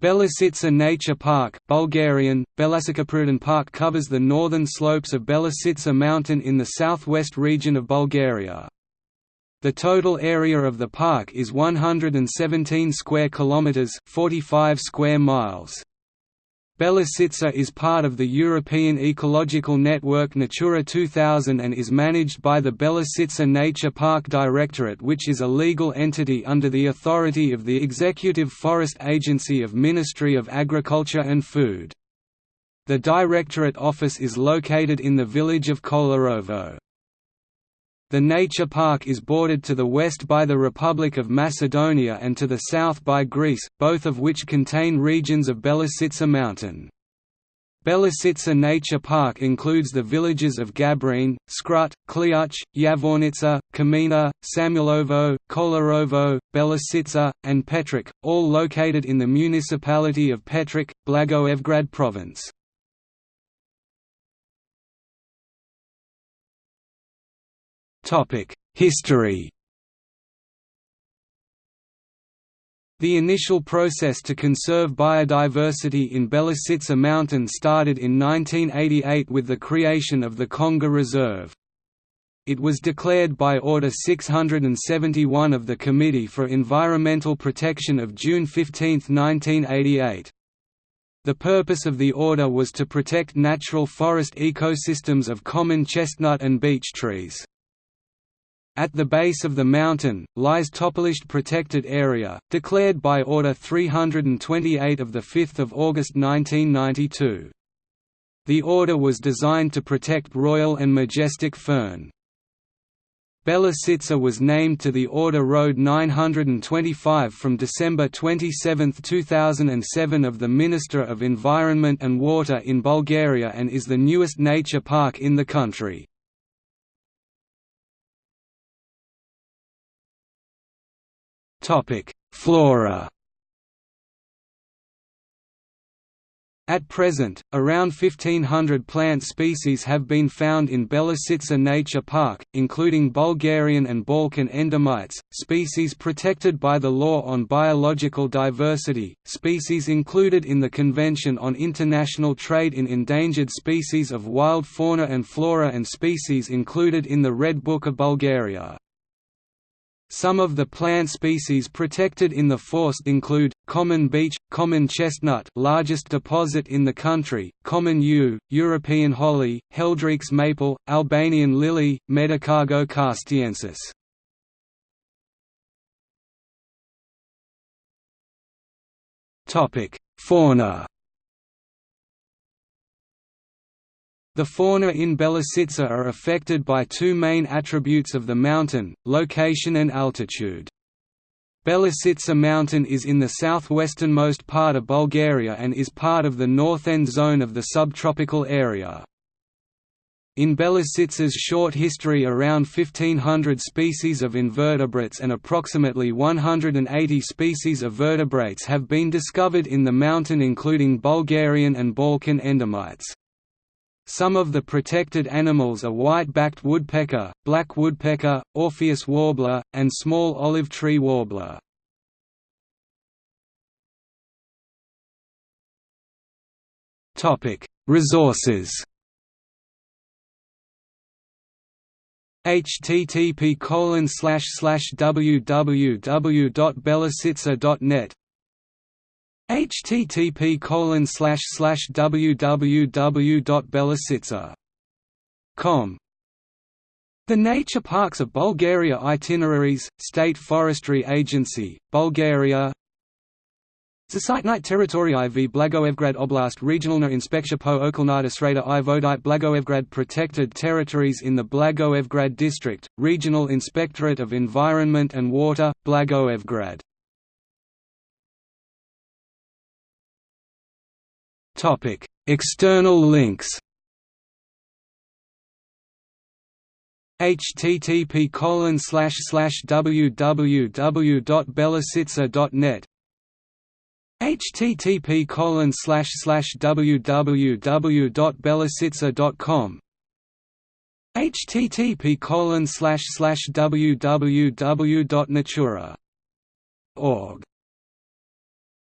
Belisica Nature Park Bulgarian, Belasikaprirodny Park covers the northern slopes of Belisica mountain in the southwest region of Bulgaria. The total area of the park is 117 square kilometers, 45 square miles. Belisica is part of the European ecological network Natura 2000 and is managed by the Belisica Nature Park Directorate which is a legal entity under the authority of the Executive Forest Agency of Ministry of Agriculture and Food. The Directorate office is located in the village of Kolarovo. The nature park is bordered to the west by the Republic of Macedonia and to the south by Greece, both of which contain regions of Belisica mountain. Belisica Nature Park includes the villages of Gabrine, Skrut, Kliuch, Yavornica, Kamina, Samulovo, Kolarovo, Belisica, and Petrich, all located in the municipality of Petrich, Blagoevgrad province. History The initial process to conserve biodiversity in Belisica Mountain started in 1988 with the creation of the Conga Reserve. It was declared by Order 671 of the Committee for Environmental Protection of June 15, 1988. The purpose of the order was to protect natural forest ecosystems of common chestnut and beech trees. At the base of the mountain, lies Topolisht Protected Area, declared by Order 328 of 5 August 1992. The order was designed to protect royal and majestic fern. Belisica was named to the Order Road 925 from December 27, 2007 of the Minister of Environment and Water in Bulgaria and is the newest nature park in the country. Flora. At present, around 1500 plant species have been found in Belisica Nature Park, including Bulgarian and Balkan endemites, species protected by the Law on Biological Diversity, species included in the Convention on International Trade in Endangered Species of Wild Fauna and Flora and species included in the Red Book of Bulgaria. Some of the plant species protected in the forest include, common beech, common chestnut largest deposit in the country, common yew, European holly, Heldreich's maple, Albanian lily, Medicago castaiensis. Fauna The fauna in Belisica are affected by two main attributes of the mountain, location and altitude. Belisica mountain is in the southwesternmost part of Bulgaria and is part of the north end zone of the subtropical area. In Belisica's short history around 1500 species of invertebrates and approximately 180 species of vertebrates have been discovered in the mountain including Bulgarian and Balkan endemites. Some of the protected animals are white-backed woodpecker, black woodpecker, Orpheus warbler, and small olive tree warbler. Resources http www.belisica.net http www.belisica.com The Nature Parks of Bulgaria Itineraries, State Forestry Agency, Bulgaria. Zasitnite Territory IV Blagoevgrad Oblast Regionalna Inspekcja po Okolnata Sreda i Vodite Blagoevgrad Protected Territories in the Blagoevgrad District, Regional Inspectorate of Environment and Water, Blagoevgrad External links. http colon slash slash www.belisica.net http colon slash slash http colon slash slash www.natura.org